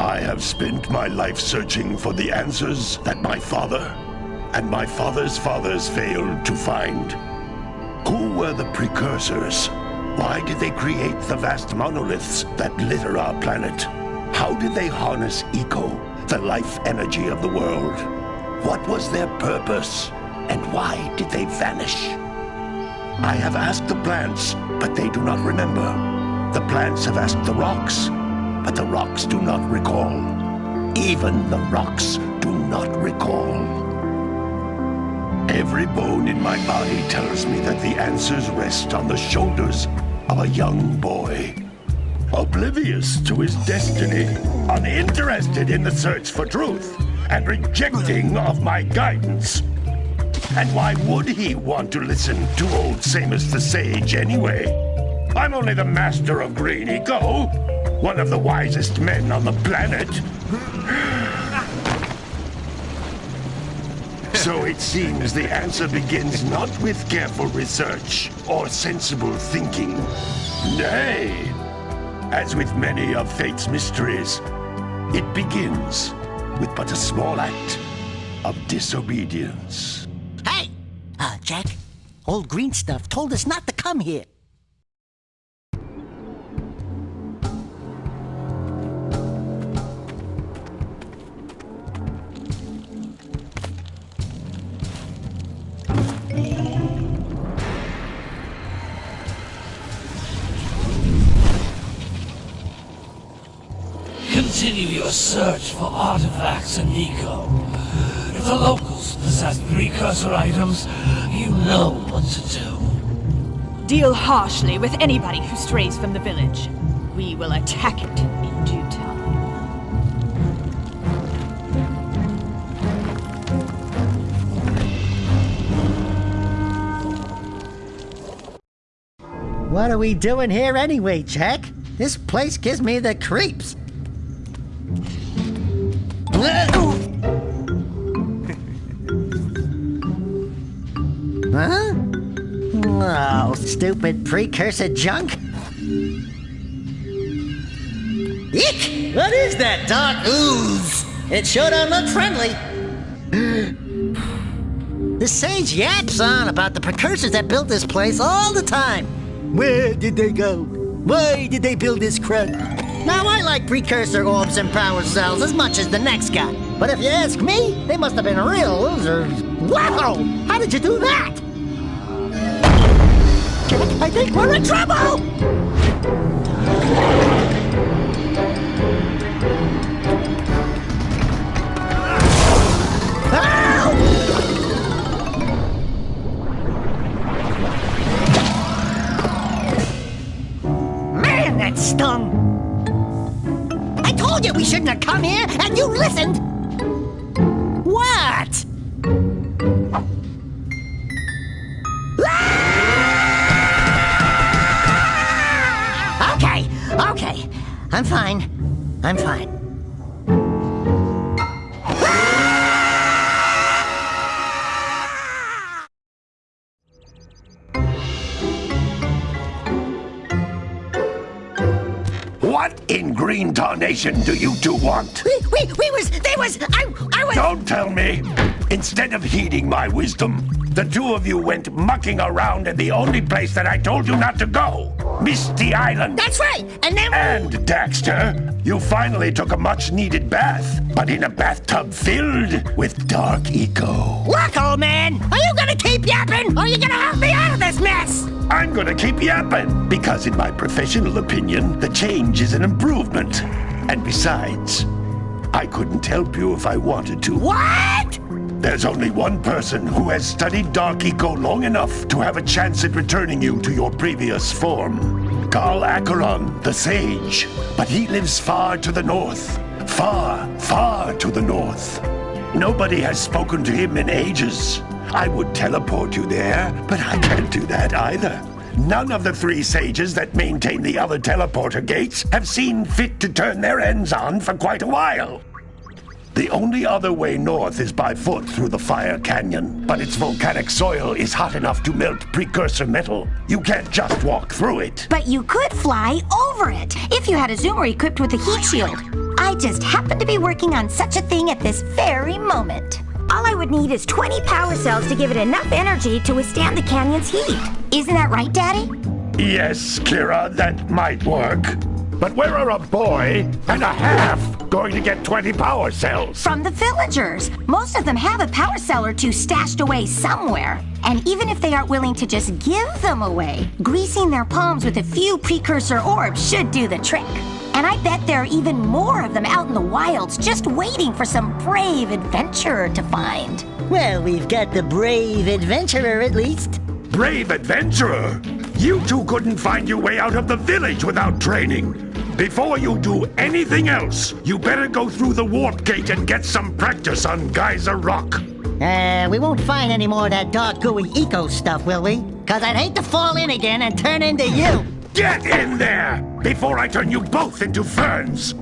I have spent my life searching for the answers that my father and my father's fathers failed to find. Who were the precursors? Why did they create the vast monoliths that litter our planet? How did they harness eco, the life energy of the world? What was their purpose? And why did they vanish? I have asked the plants, but they do not remember. The plants have asked the rocks, but the rocks do not recall. Even the rocks do not recall. Every bone in my body tells me that the answers rest on the shoulders of a young boy. Oblivious to his destiny, uninterested in the search for truth, and rejecting of my guidance. And why would he want to listen to old Samos the Sage anyway? I'm only the master of Green Eco, one of the wisest men on the planet. So it seems the answer begins not with careful research or sensible thinking. Nay, as with many of fate's mysteries, it begins with but a small act of disobedience. Hey! Uh, Jak, old green stuff told us not to come here. Continue your search for artifacts in Nico. If the locals possess precursor items, you know what to do. Deal harshly with anybody who strays from the village. We will attack it in due time. What are we doing here anyway, Jak? This place gives me the creeps. Huh? Oh, stupid precursor junk. Eek! What is that dark ooze? It sure don't look friendly. the sage yaps on about the precursors that built this place all the time. Where did they go? Why did they build this crud? Now, I like precursor orbs and power cells as much as the next guy. But if you ask me, they must have been real losers. Wow! How did you do that? I think we're in trouble! Man, that stung! You we shouldn't have come here, and you listened! What? Ah! Okay, okay. I'm fine. I'm fine. In green tarnation do you two want? We, we, we was, they was, I, I was. Don't tell me! Instead of heeding my wisdom, the two of you went mucking around in the only place that I told you not to go! Misty Island! That's right, and then. And, Daxter, you finally took a much needed bath, but in a bathtub filled with dark eco. Look, old man, are you gonna keep yapping, or are you gonna I'm gonna keep yapping, because in my professional opinion, the change is an improvement. And besides, I couldn't help you if I wanted to. What? There's only one person who has studied Dark Eco long enough to have a chance at returning you to your previous form. Gol Acheron, the Sage. But he lives far to the north. Far, far to the north. Nobody has spoken to him in ages. I would teleport you there, but I can't do that either. None of the three sages that maintain the other teleporter gates have seen fit to turn their ends on for quite a while. The only other way north is by foot through the Fire Canyon, but its volcanic soil is hot enough to melt precursor metal. You can't just walk through it. But you could fly over it if you had a zoomer equipped with a heat shield. I just happen to be working on such a thing at this very moment. All I would need is 20 power cells to give it enough energy to withstand the canyon's heat. Isn't that right, Daddy? Yes, Keira, that might work. But where are a boy and a half going to get 20 power cells? From the villagers. Most of them have a power cell or two stashed away somewhere. And even if they aren't willing to just give them away, greasing their palms with a few precursor orbs should do the trick. And I bet there are even more of them out in the wilds just waiting for some brave adventurer to find. Well, we've got the brave adventurer at least. Brave adventurer! You two couldn't find your way out of the village without training. Before you do anything else, you better go through the warp gate and get some practice on Geyser Rock. Uh, we won't find any more of that dark gooey eco stuff, will we? Cause I'd hate to fall in again and turn into you. Get in there before I turn you both into ferns.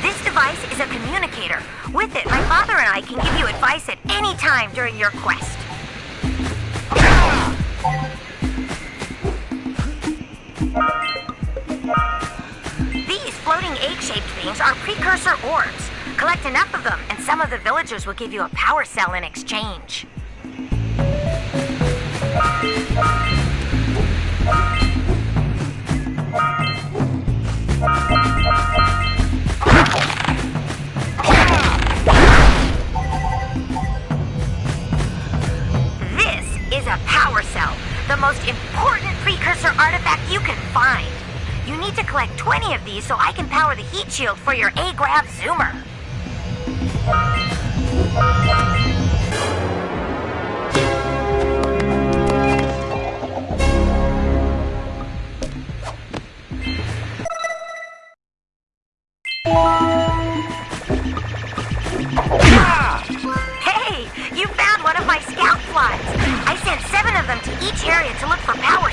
This device is a communicator. With it, my father and I can give you advice at any time during your quest. Are orbs. Collect enough of them, and some of the villagers will give you a power cell in exchange. This is a power cell, the most important precursor artifact you can find. You need to collect 20 of these so I can power the heat shield for your A-Grav Zoomer. Hey, you found one of my scout flies. I sent seven of them to each area to look for power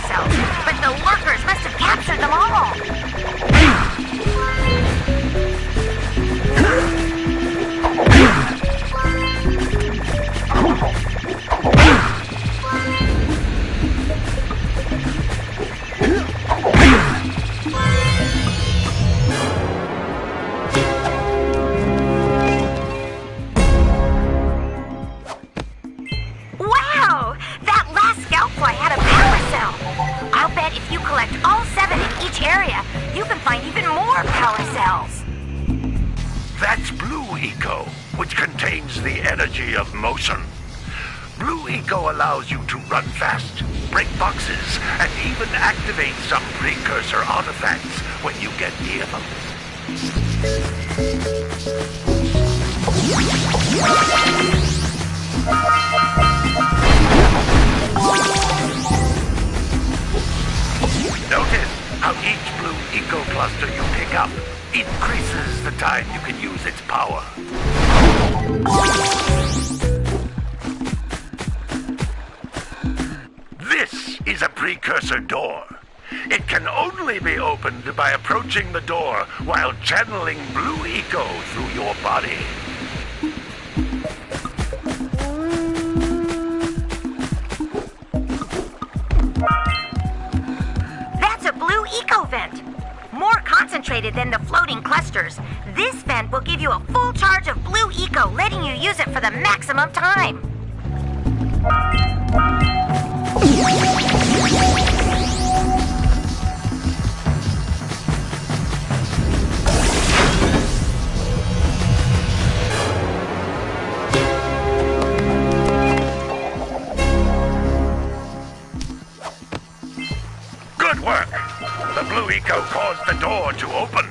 concentrated than the floating clusters. This vent will give you a full charge of blue eco, letting you use it for the maximum time. The door to open.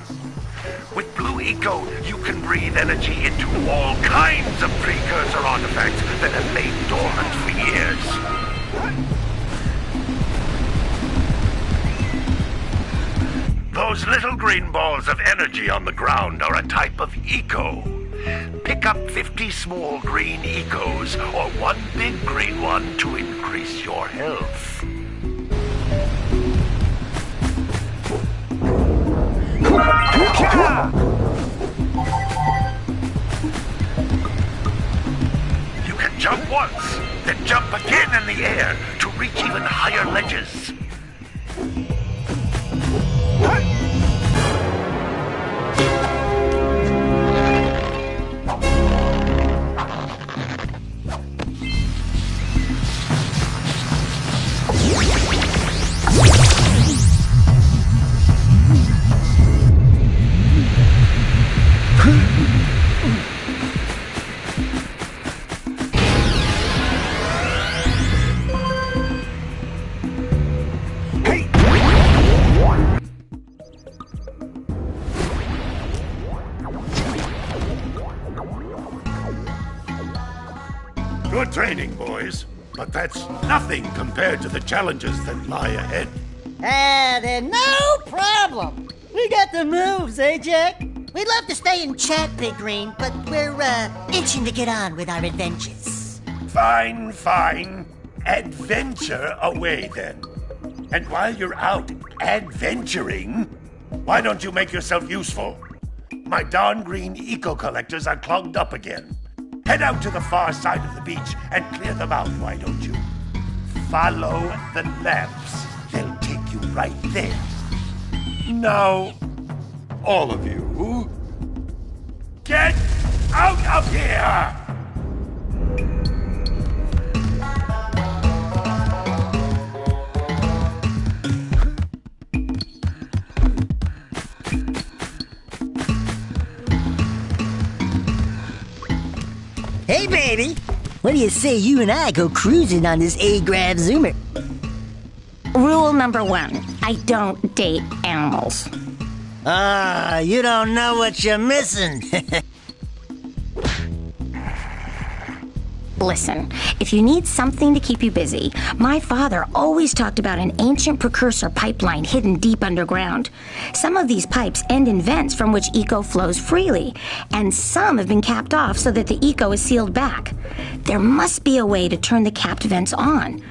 With Blue Eco, you can breathe energy into all kinds of precursor artifacts that have lain dormant for years. Those little green balls of energy on the ground are a type of eco. Pick up 50 small green ecos or one big green one to increase your health. You can jump once, then jump again in the air to reach even higher ledges. Training, boys. But that's nothing compared to the challenges that lie ahead. Ah, then no problem. We got the moves, eh, Jak? We'd love to stay and chat, Big Green, but we're, uh, itching to get on with our adventures. Fine, fine. Adventure away then. And while you're out adventuring, why don't you make yourself useful? My darn green eco collectors are clogged up again. Head out to the far side of the beach and clear them out, why don't you? Follow the lamps. They'll take you right there. Now, all of you, get out of here! Hey, baby. What do you say you and I go cruising on this A-Grav Zoomer? Rule number one I don't date animals. Ah, you don't know what you're missing. Listen, if you need something to keep you busy, my father always talked about an ancient precursor pipeline hidden deep underground. Some of these pipes end in vents from which eco flows freely, and some have been capped off so that the eco is sealed back. There must be a way to turn the capped vents on.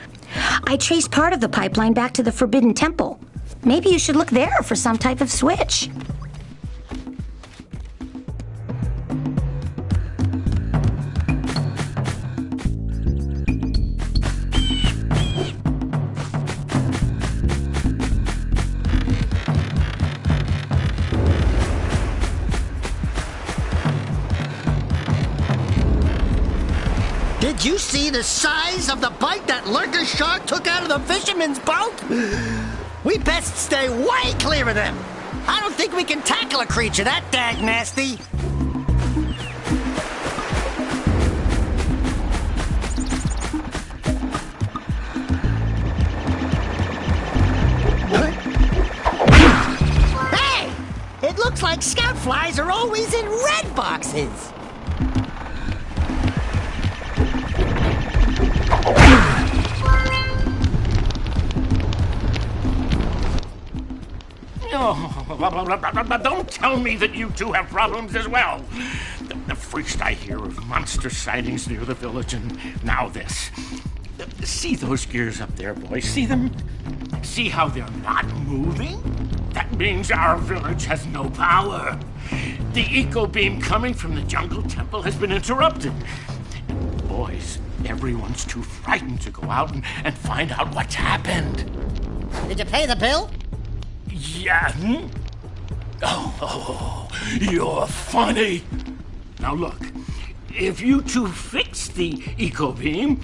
I traced part of the pipeline back to the Forbidden Temple. Maybe you should look there for some type of switch. The size of the bite that lurker shark took out of the fisherman's boat? We best stay way clear of them. I don't think we can tackle a creature that dag nasty. Hey! It looks like scout flies are always in red boxes. Oh, don't tell me that you two have problems as well. The, the first I hear of monster sightings near the village, and now this. See those gears up there, boys? See them? See how they're not moving? That means our village has no power. The eco beam coming from the jungle temple has been interrupted. Boys, everyone's too frightened to go out and, and find out what's happened. Did you pay the bill? Yeah. hmm? Oh, oh, you're funny. Now look, if you two fix the eco beam,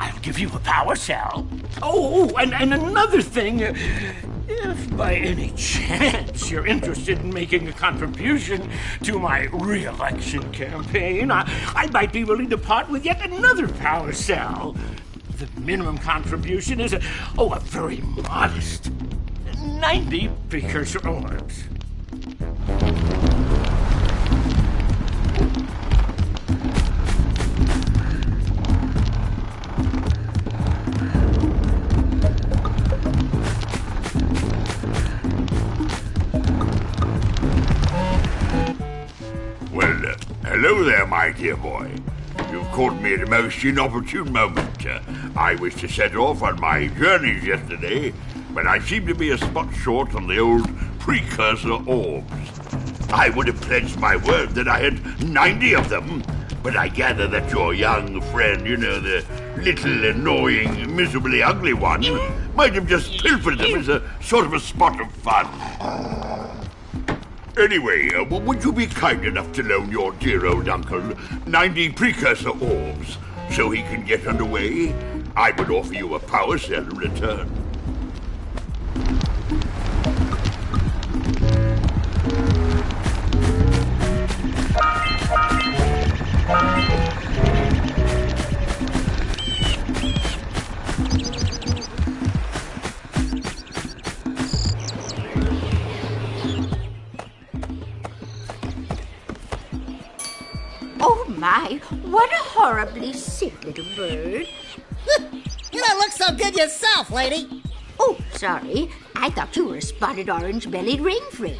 I'll give you a power cell. Oh, and, and another thing, if by any chance you're interested in making a contribution to my re-election campaign, I, I might be willing to part with yet another power cell. The minimum contribution is a, oh, a very modest 90 precursor orbs. Well, uh, hello there, my dear boy. You've caught me at a most inopportune moment. Uh, I was to set off on my journeys yesterday, but I seem to be a spot short on the old precursor orbs. I would have pledged my word that I had 90 of them, but I gather that your young friend, you know, the little annoying, miserably ugly one, might have just pilfered them as a sort of a spot of fun. Anyway, uh, would you be kind enough to loan your dear old uncle 90 precursor orbs so he can get underway? I would offer you a power cell in return. Horribly sick little bird. You don't look so good yourself, lady. Oh, sorry. I thought you were a spotted orange bellied rainframe.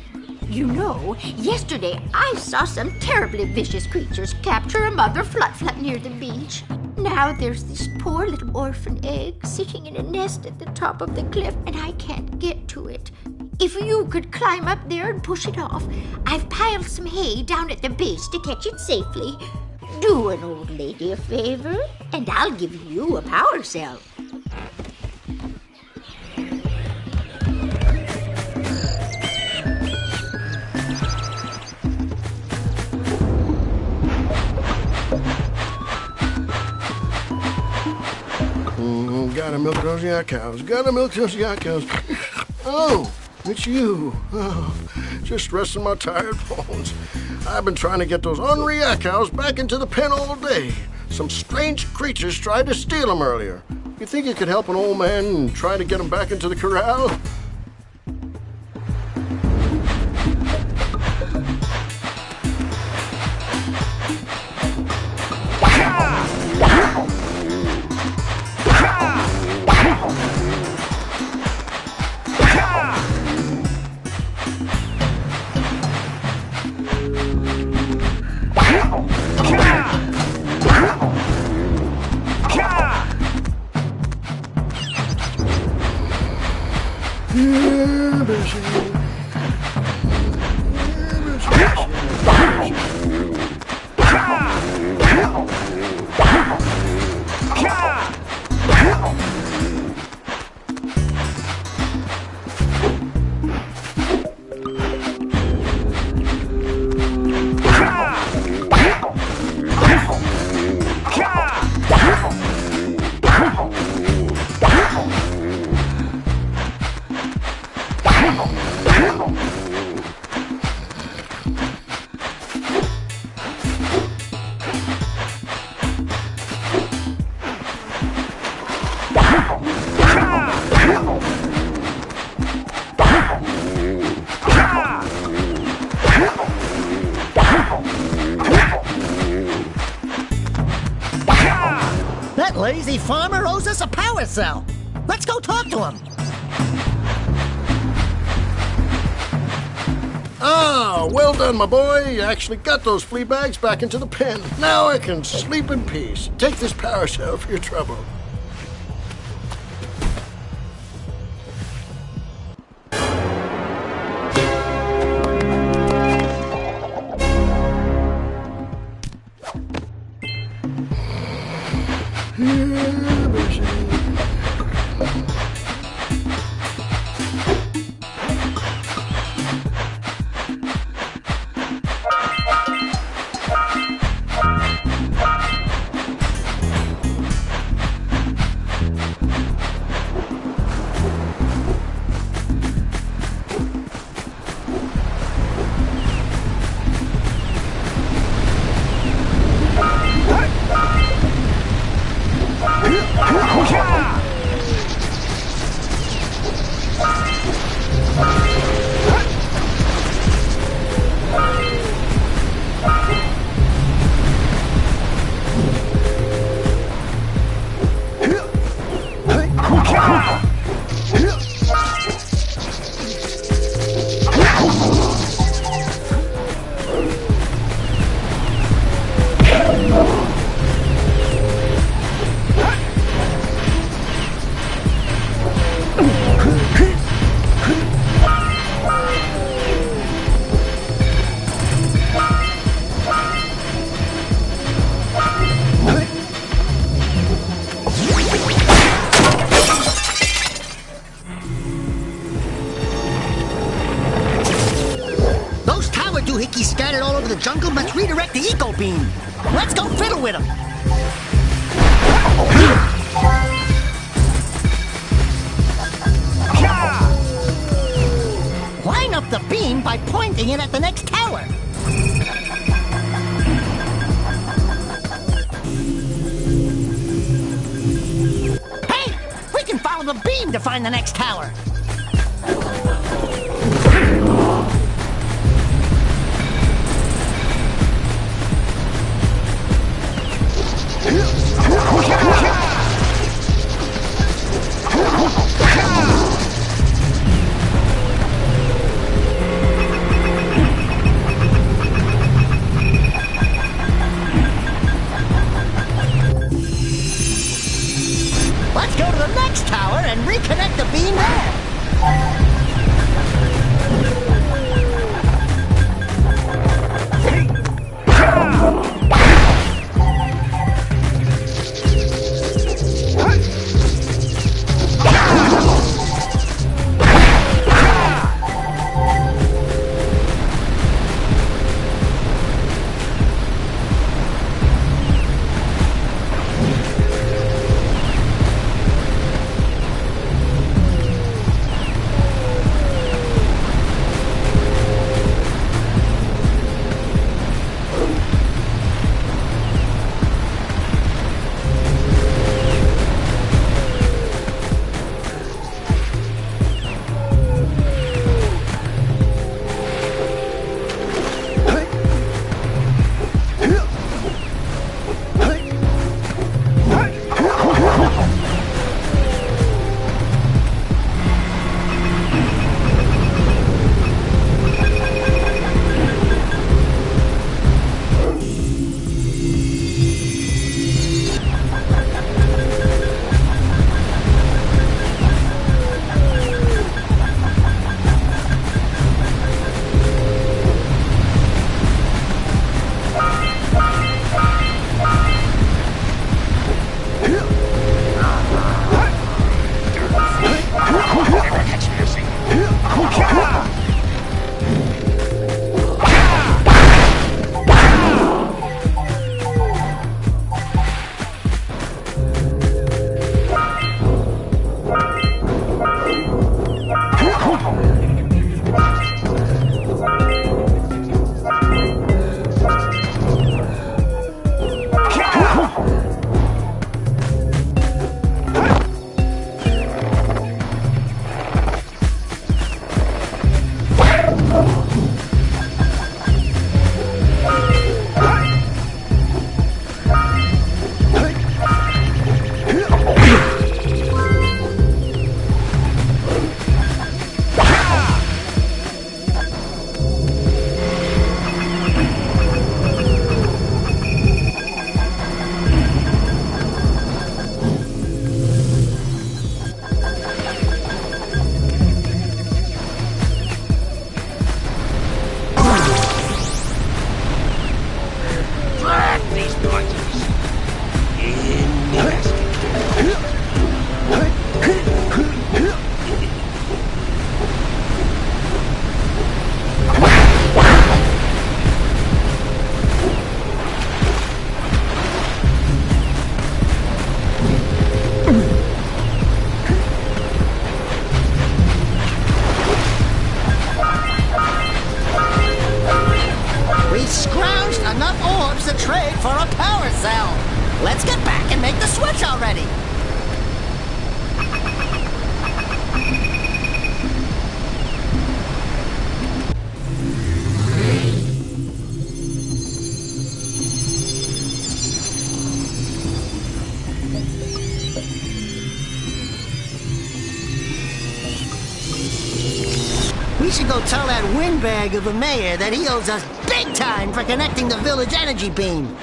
You know, yesterday I saw some terribly vicious creatures capture a mother flutflut near the beach. Now there's this poor little orphan egg sitting in a nest at the top of the cliff, and I can't get to it. If you could climb up there and push it off, I've piled some hay down at the base to catch it safely. Do an old lady a favor, and I'll give you a power cell. Mm, gotta milk those yak cows. Gotta milk those yak cows. Oh, it's you. Oh, just resting my tired bones. I've been trying to get those ornery cows back into the pen all day. Some strange creatures tried to steal them earlier. You think you could help an old man try to get them back into the corral? Lazy farmer owes us a power cell. Let's go talk to him. Ah, well done, my boy. You actually got those flea bags back into the pen. Now I can sleep in peace. Take this power cell for your trouble. Jungle must redirect the eco beam. Let's go fiddle with him. Line up the beam by pointing it at the next tower. Hey, we can follow the beam to find the next tower. Tower and reconnect the beam there. Of a mayor that he owes us big time for connecting the village energy beam.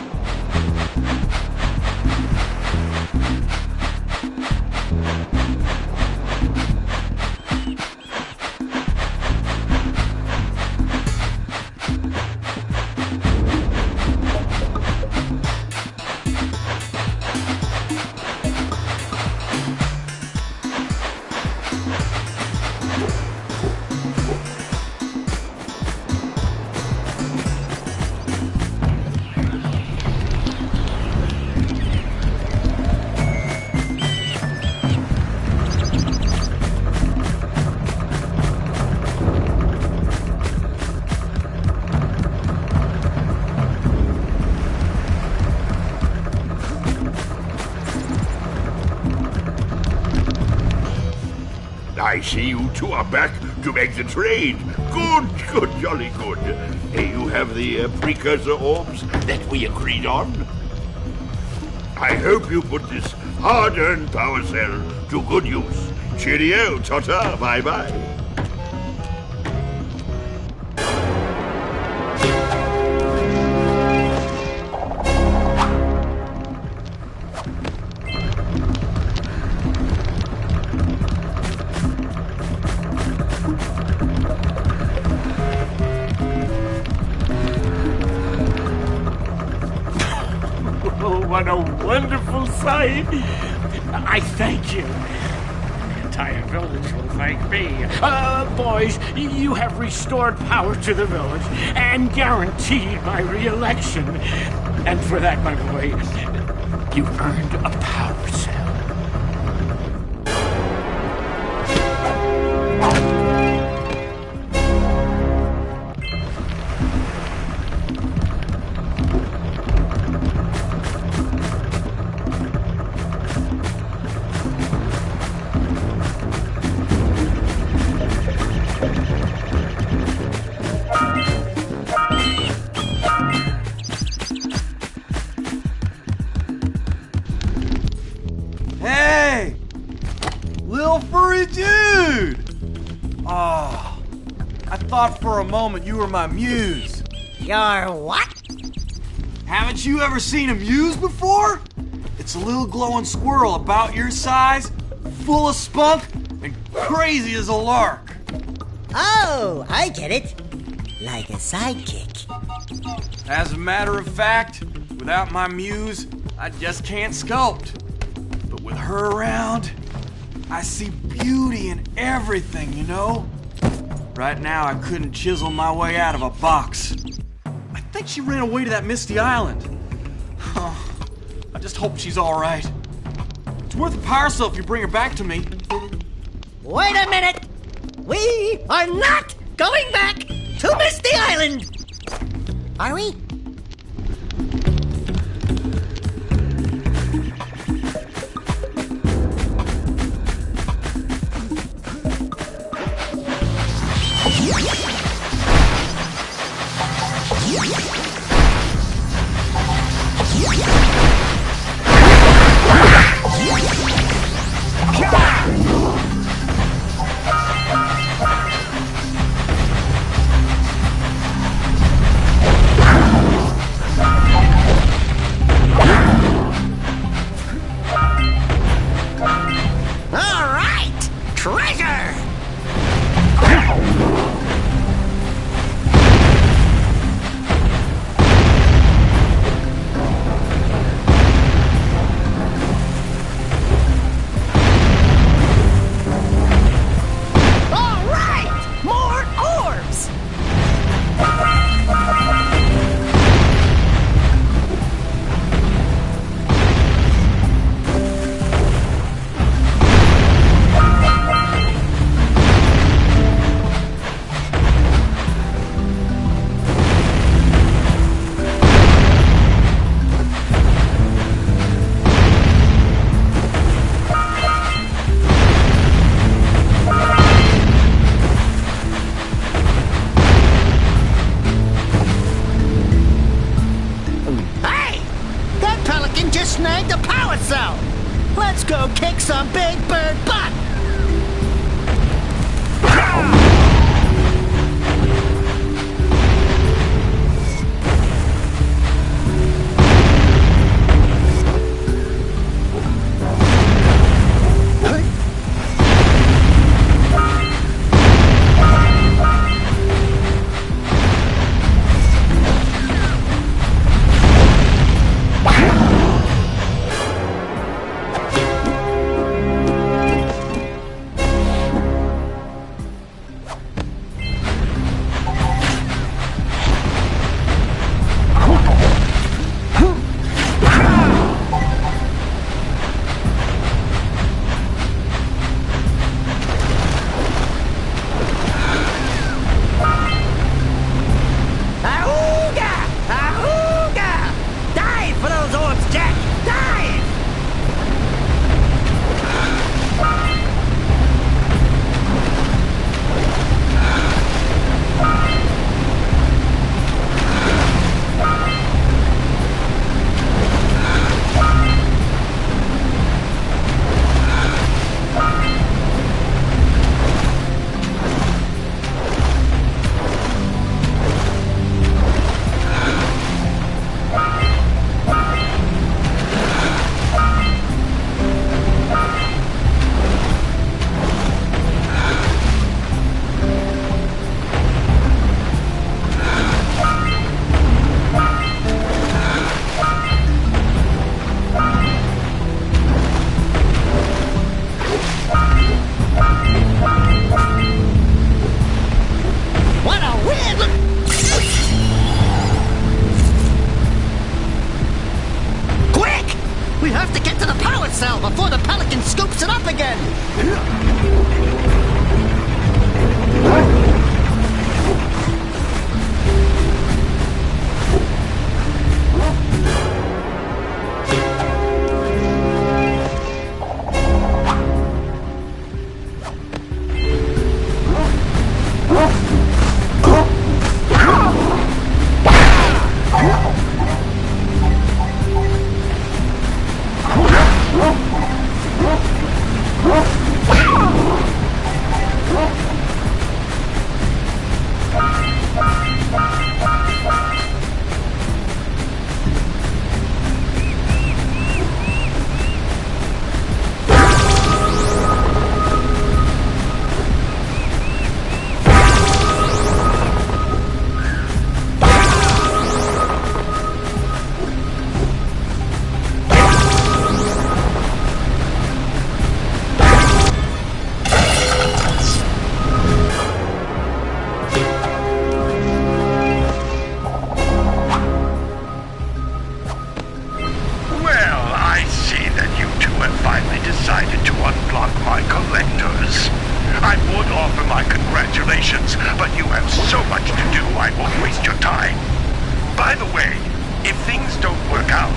Two are back to make the trade. Good, good, jolly good. You have the uh, precursor orbs that we agreed on? I hope you put this hard-earned power cell to good use. Cheerio, ta-ta, bye-bye. You have restored power to the village and guaranteed my re-election. And for that, my boy, you've earned a power you were my muse. Your what? Haven't you ever seen a muse before? It's a little glowing squirrel about your size, full of spunk, and crazy as a lark. Oh, I get it. Like a sidekick. As a matter of fact, without my muse, I just can't sculpt. But with her around, I see beauty in everything, you know? Right now, I couldn't chisel my way out of a box. I think she ran away to that misty island. I just hope she's alright. It's worth a power cell if you bring her back to me. Wait a minute! We are not going back to Misty Island! Are we? I won't waste your time. By the way, if things don't work out,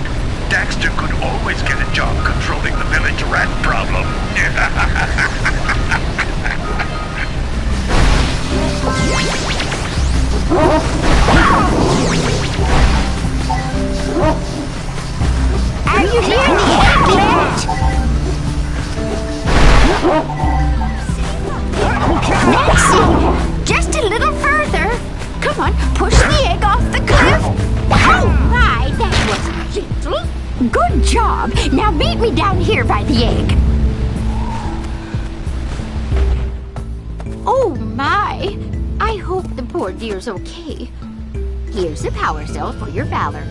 Daxter could always get a job controlling the village rat problem. Are you the eggplant? Nancy! Just a little. Come on, push the egg off the cliff. Oh my, that was gentle. Good job. Now meet me down here by the egg. Oh my! I hope the poor dear's okay. Here's a power cell for your valor.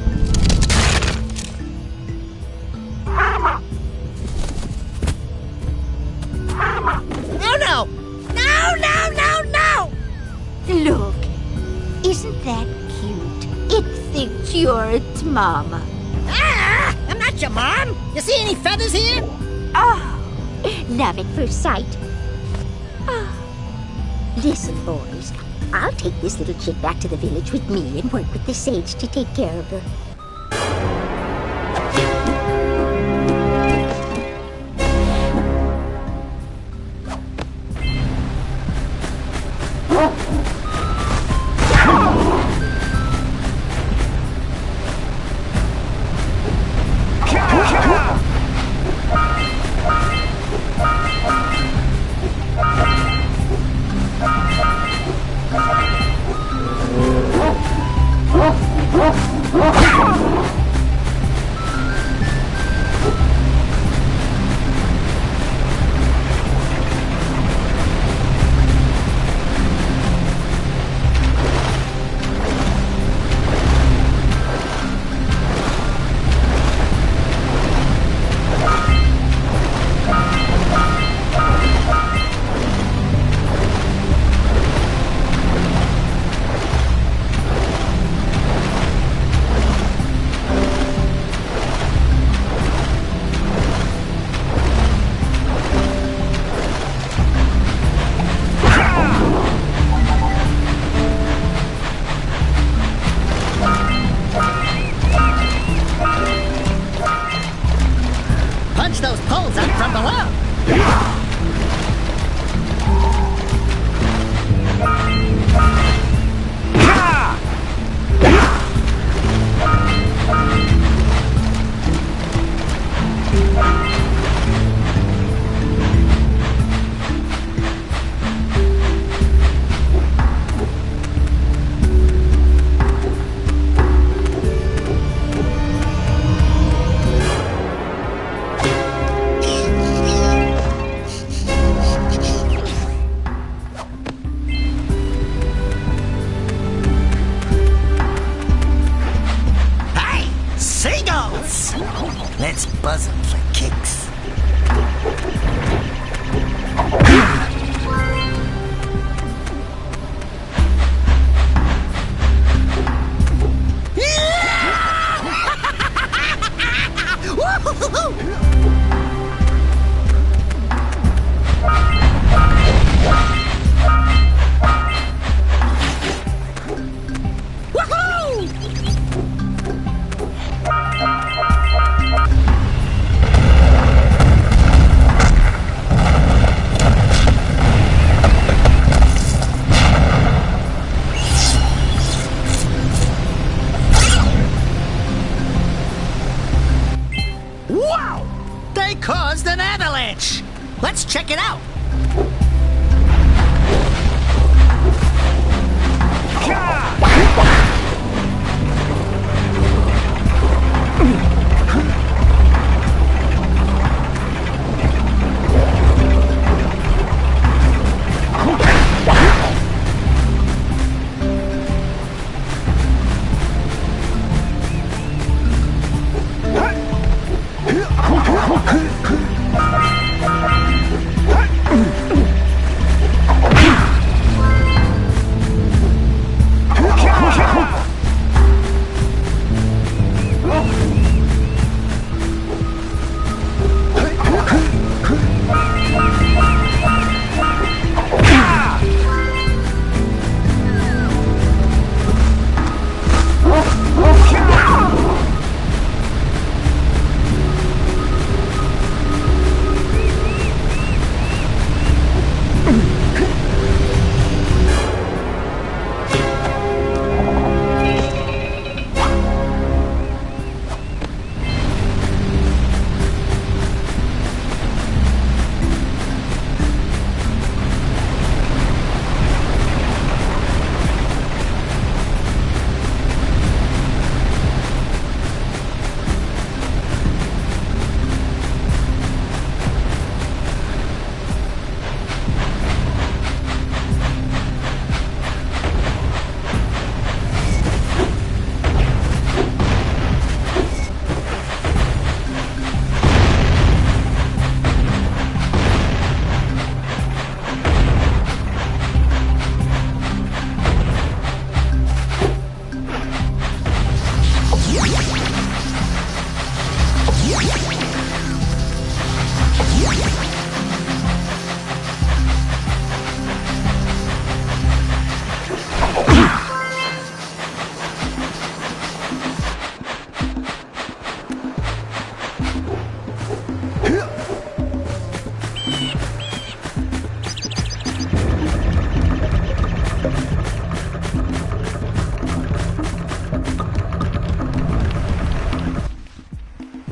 You're its mama. Ah! I'm not your mom! You see any feathers here? Oh, love at first sight. Ah. Listen, boys. I'll take this little chick back to the village with me and work with the sage to take care of her.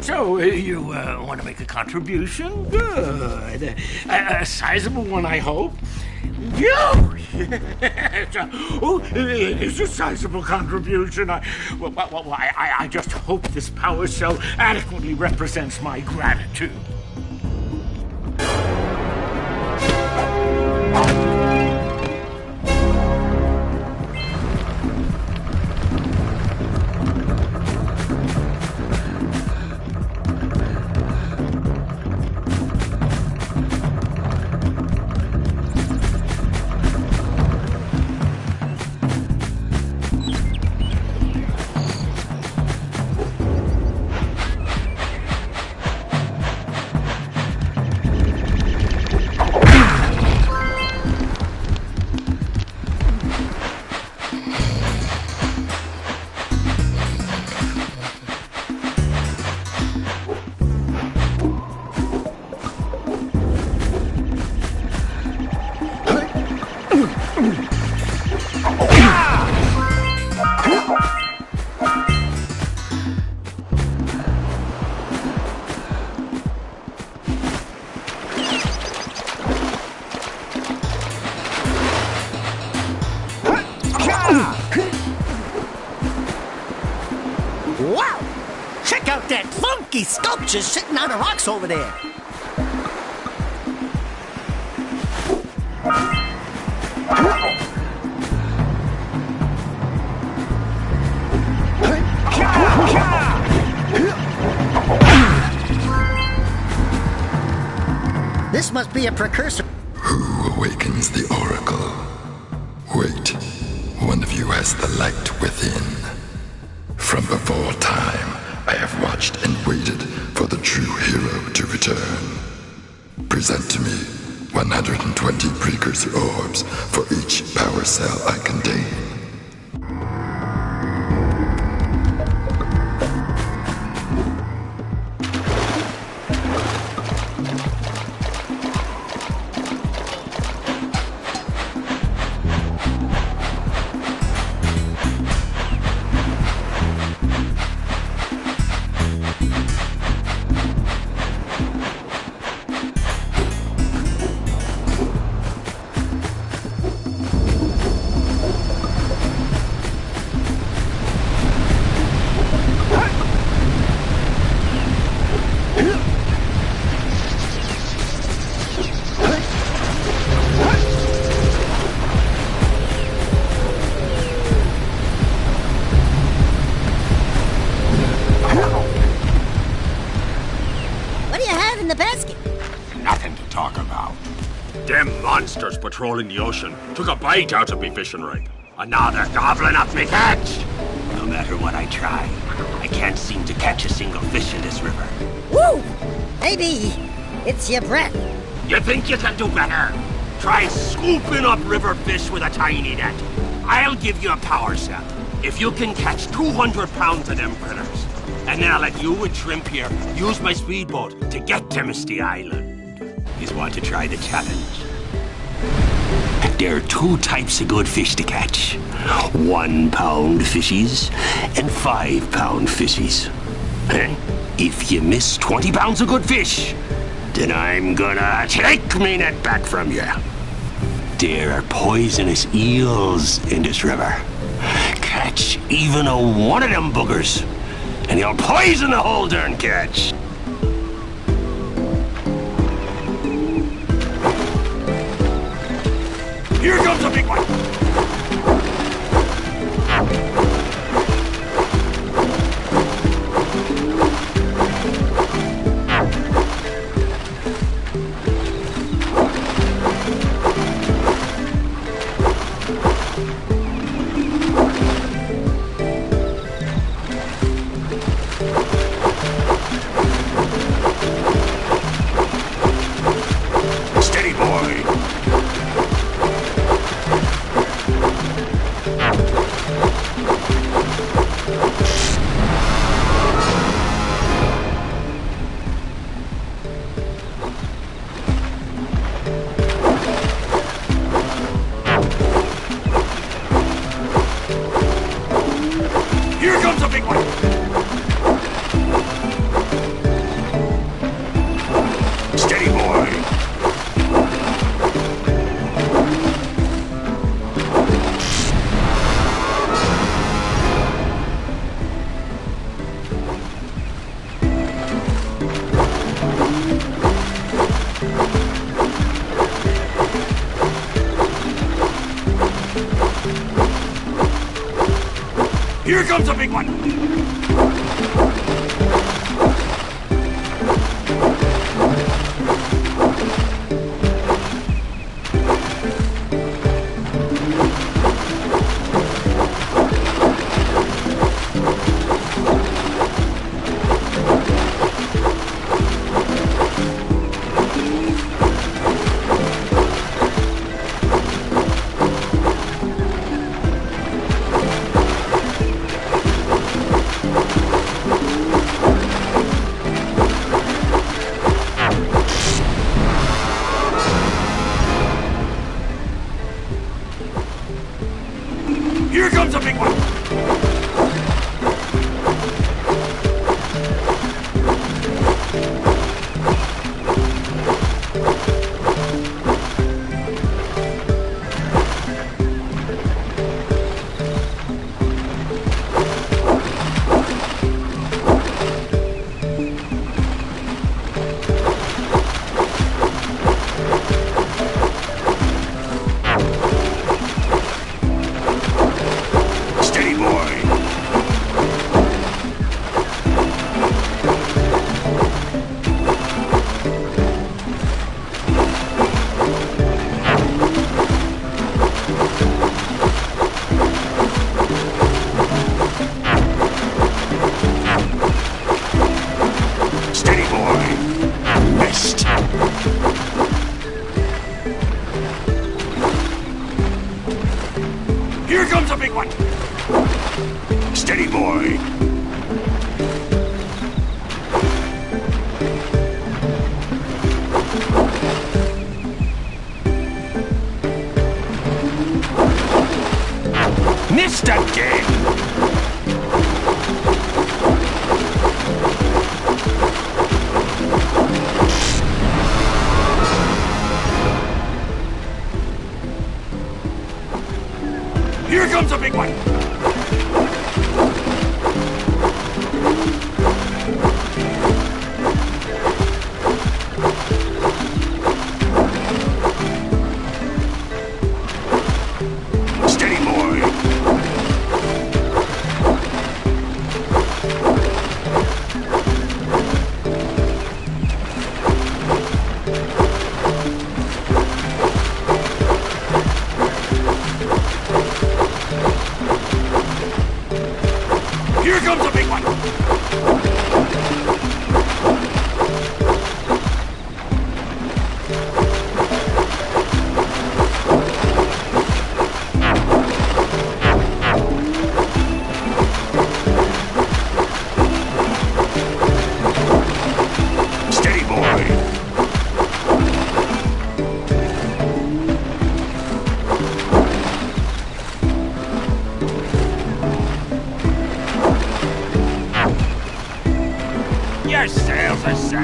So, uh, you uh, want to make a contribution? Good. A, a sizable one, I hope. You! oh, it's a sizable contribution. I, well, well, well, I, I just hope this power cell adequately represents my gratitude. That funky sculpture sitting on the rocks over there. This must be a precursor. Who awakens the oracle? Wait, one of you has the light within. From before time, have watched and waited for the true hero to return. Present to me 120 precursor orbs for each power cell I contain. Talk about? Them monsters patrolling the ocean took a bite out of me fishing rig. And now they're gobbling up me catch. No matter what I try, I can't seem to catch a single fish in this river. Woo! Maybe it's your breath. You think you can do better? Try scooping up river fish with a tiny net. I'll give you a power cell. If you can catch 200 pounds of them critters, and I'll let you and Shrimp here use my speedboat to get to Misty Island. You want to try the challenge? There are two types of good fish to catch. One pound fishies and five pound fishies. If you miss 20 pounds of good fish, then I'm gonna take me net back from you. There are poisonous eels in this river. Catch even a one of them boogers, and you'll poison the whole darn catch. Here comes a big one!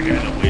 Second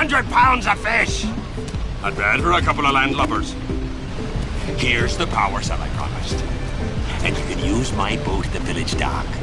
200 pounds of fish! Not bad for a couple of landlubbers. Here's the power cell I promised. And you can use my boat at the village dock whenever you like.